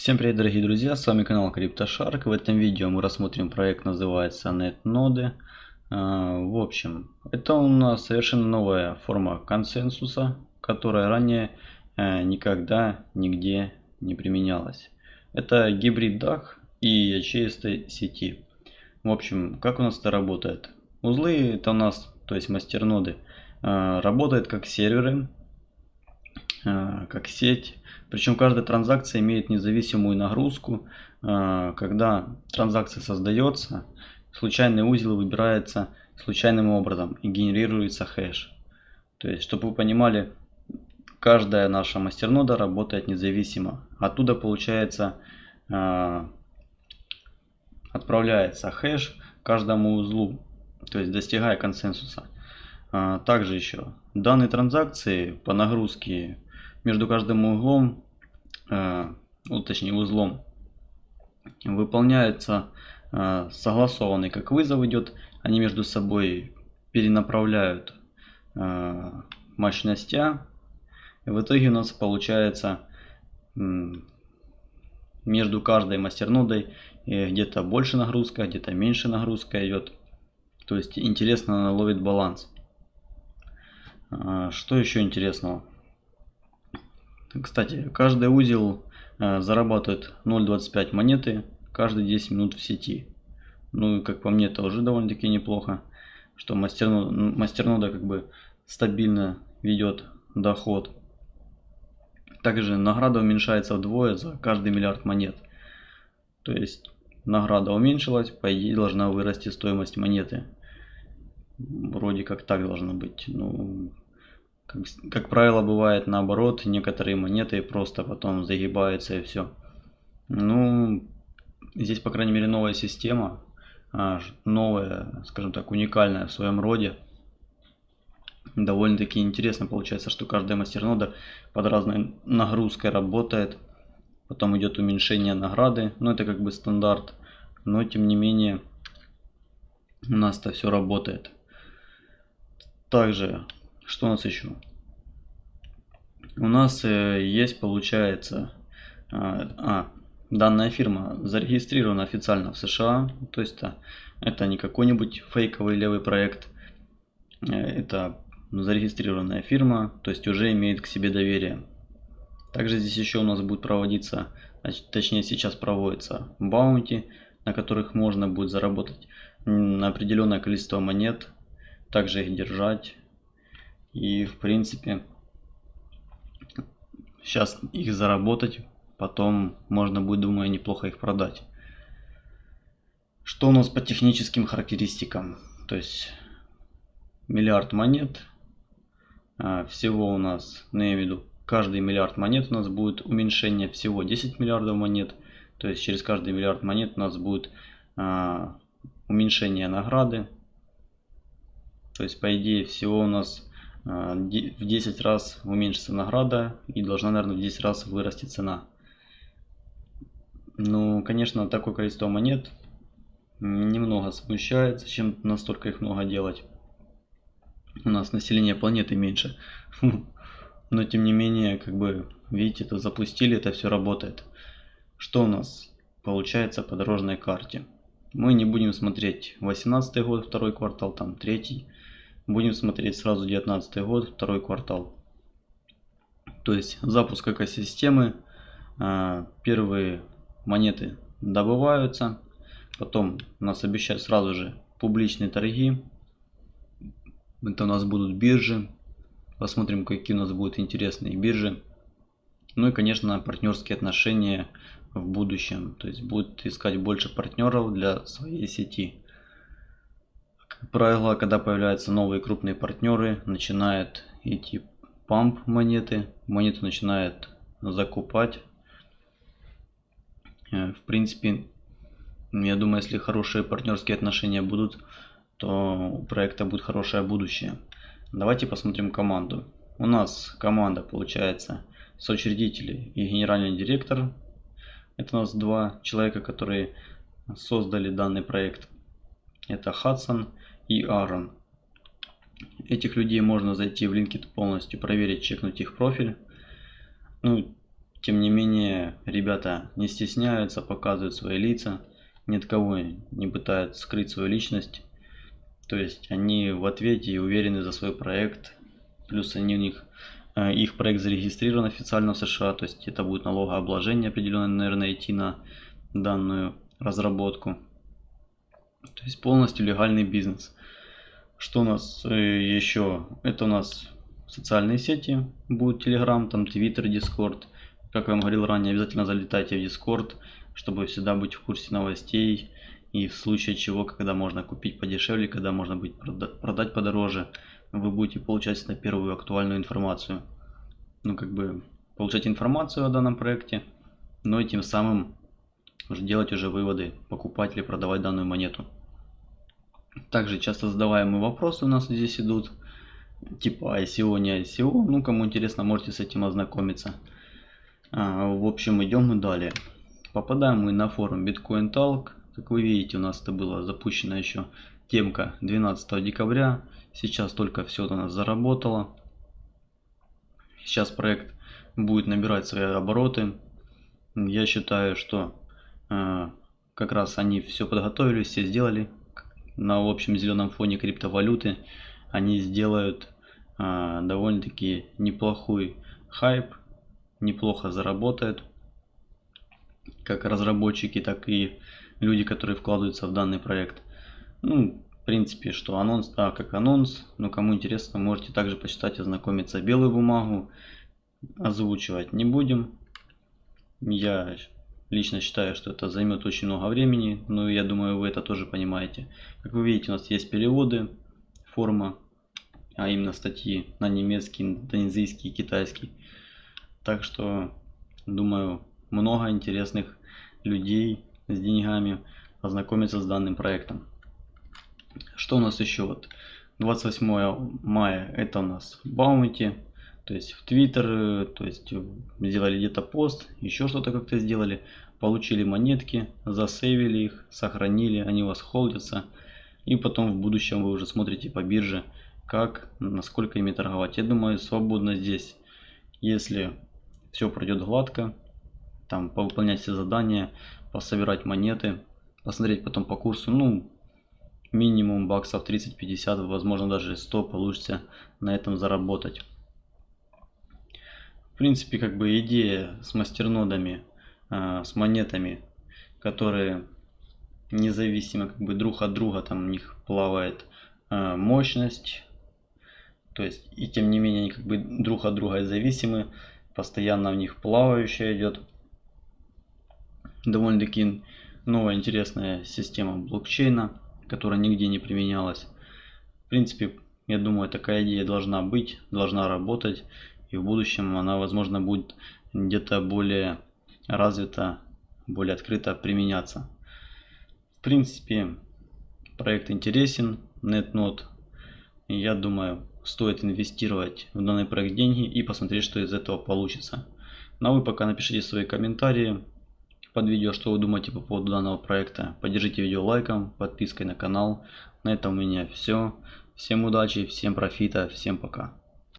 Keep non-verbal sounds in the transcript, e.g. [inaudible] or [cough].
Всем привет дорогие друзья, с вами канал CryptoShark. В этом видео мы рассмотрим проект, называется NetNode. А, в общем, это у нас совершенно новая форма консенсуса, которая ранее э, никогда нигде не применялась. Это гибрид DAG и ячеистой сети. В общем, как у нас это работает? Узлы это у нас, то есть мастерноды, э, работают как серверы, как сеть причем каждая транзакция имеет независимую нагрузку. А, когда транзакция создается, случайный узел выбирается случайным образом и генерируется хэш. То есть, чтобы вы понимали, каждая наша мастернода работает независимо. Оттуда получается а, отправляется хэш каждому узлу, то есть достигая консенсуса. А, также еще данные транзакции по нагрузке между каждым углом, э, ну, точнее узлом, выполняется э, согласованный, как вызов идет, они между собой перенаправляют э, мощности, и в итоге у нас получается между каждой мастернодой где-то больше нагрузка, где-то меньше нагрузка идет. То есть интересно она ловит баланс. Что еще интересного? Кстати, каждый узел э, зарабатывает 0.25 монеты каждые 10 минут в сети. Ну и как по мне это уже довольно-таки неплохо, что мастернода, мастернода как бы стабильно ведет доход. Также награда уменьшается вдвое за каждый миллиард монет. То есть награда уменьшилась, по идее должна вырасти стоимость монеты. Вроде как так должно быть. Ну, как, как правило, бывает наоборот, некоторые монеты просто потом загибаются и все. Ну, здесь, по крайней мере, новая система, а, новая, скажем так, уникальная в своем роде. Довольно-таки интересно получается, что каждая мастернода под разной нагрузкой работает. Потом идет уменьшение награды, но это как бы стандарт. Но тем не менее, у нас это все работает. Также что у нас еще? У нас э, есть, получается, а, а, данная фирма зарегистрирована официально в США, то есть это, это не какой-нибудь фейковый левый проект, э, это зарегистрированная фирма, то есть уже имеет к себе доверие. Также здесь еще у нас будет проводиться, точнее сейчас проводится баунти, на которых можно будет заработать на определенное количество монет, также их держать и в принципе, сейчас их заработать, потом можно будет, думаю, неплохо их продать. Что у нас по техническим характеристикам? То есть миллиард монет. А, всего у нас, ну я имею в виду, каждый миллиард монет у нас будет уменьшение всего 10 миллиардов монет. То есть через каждый миллиард монет у нас будет а, уменьшение награды. То есть по идее всего у нас в 10 раз уменьшится награда и должна, наверное, в 10 раз вырасти цена. Ну, конечно, такое количество монет немного смущает, зачем настолько их много делать. У нас население планеты меньше. [laughs] Но, тем не менее, как бы, видите, это запустили, это все работает. Что у нас получается по дорожной карте? Мы не будем смотреть 18 год, второй квартал, там третий Будем смотреть сразу 19 год, второй квартал. То есть запуск экосистемы. А, первые монеты добываются. Потом нас обещают сразу же публичные торги. Это у нас будут биржи. Посмотрим, какие у нас будут интересные биржи. Ну и, конечно, партнерские отношения в будущем. То есть будут искать больше партнеров для своей сети правило, когда появляются новые крупные партнеры, начинает идти памп монеты, монету начинает закупать. Э, в принципе, я думаю, если хорошие партнерские отношения будут, то у проекта будет хорошее будущее. Давайте посмотрим команду. У нас команда получается соучредители и генеральный директор. Это у нас два человека, которые создали данный проект. Это Хадсон и Aaron. Этих людей можно зайти в LinkedIn полностью, проверить, чекнуть их профиль. Ну, Тем не менее, ребята не стесняются, показывают свои лица, ни от кого не пытаются скрыть свою личность. То есть они в ответе и уверены за свой проект. Плюс они у них э, их проект зарегистрирован официально в США, то есть это будет налогообложение определенное, наверное, идти на данную разработку. То есть полностью легальный бизнес. Что у нас э, еще? Это у нас социальные сети, будет Telegram, там Twitter, Discord. Как я вам говорил ранее, обязательно залетайте в Discord, чтобы всегда быть в курсе новостей. И в случае чего, когда можно купить подешевле, когда можно будет продать подороже, вы будете получать на первую актуальную информацию. Ну, как бы, получать информацию о данном проекте, но и тем самым уже делать уже выводы, покупать или продавать данную монету. Также часто задаваемые вопросы у нас здесь идут, типа ICO, не ICO. Ну, кому интересно, можете с этим ознакомиться. А, в общем, идем мы далее. Попадаем мы на форум Bitcoin Talk. Как вы видите, у нас это было запущено еще темка 12 декабря. Сейчас только все у нас заработало. Сейчас проект будет набирать свои обороты. Я считаю, что э, как раз они все подготовили, все сделали. На общем зеленом фоне криптовалюты они сделают э, довольно-таки неплохой хайп неплохо заработает. Как разработчики, так и люди, которые вкладываются в данный проект. Ну, в принципе, что анонс, да, как анонс. Но кому интересно, можете также почитать, ознакомиться. Белую бумагу озвучивать не будем. Я лично считаю, что это займет очень много времени. Но я думаю, вы это тоже понимаете. Как вы видите, у нас есть переводы, форма, а именно статьи на немецкий, индонезийский, китайский. Так что, думаю, много интересных людей с деньгами ознакомиться с данным проектом. Что у нас еще? Вот 28 мая это у нас Баунти, то есть в Твиттер, то есть сделали где-то пост, еще что-то как-то сделали, получили монетки, засейвили их, сохранили, они у вас холдятся, и потом в будущем вы уже смотрите по бирже, как, насколько ими торговать. Я думаю, свободно здесь, если все пройдет гладко. Там повыполнять все задания, пособирать монеты, посмотреть потом по курсу. Ну, минимум баксов 30-50, возможно даже 100 получится на этом заработать. Принципе, как бы идея с мастернодами, э, с монетами, которые независимо как бы друг от друга, там у них плавает э, мощность, то есть и тем не менее они как бы друг от друга зависимы постоянно в них плавающая идет. Довольно-таки новая интересная система блокчейна, которая нигде не применялась. В принципе, я думаю, такая идея должна быть, должна работать. И в будущем она, возможно, будет где-то более развита, более открыто применяться. В принципе, проект интересен, NetNode. Я думаю, стоит инвестировать в данный проект деньги и посмотреть, что из этого получится. Ну а вы пока напишите свои комментарии под видео, что вы думаете по поводу данного проекта. Поддержите видео лайком, подпиской на канал. На этом у меня все. Всем удачи, всем профита, всем пока.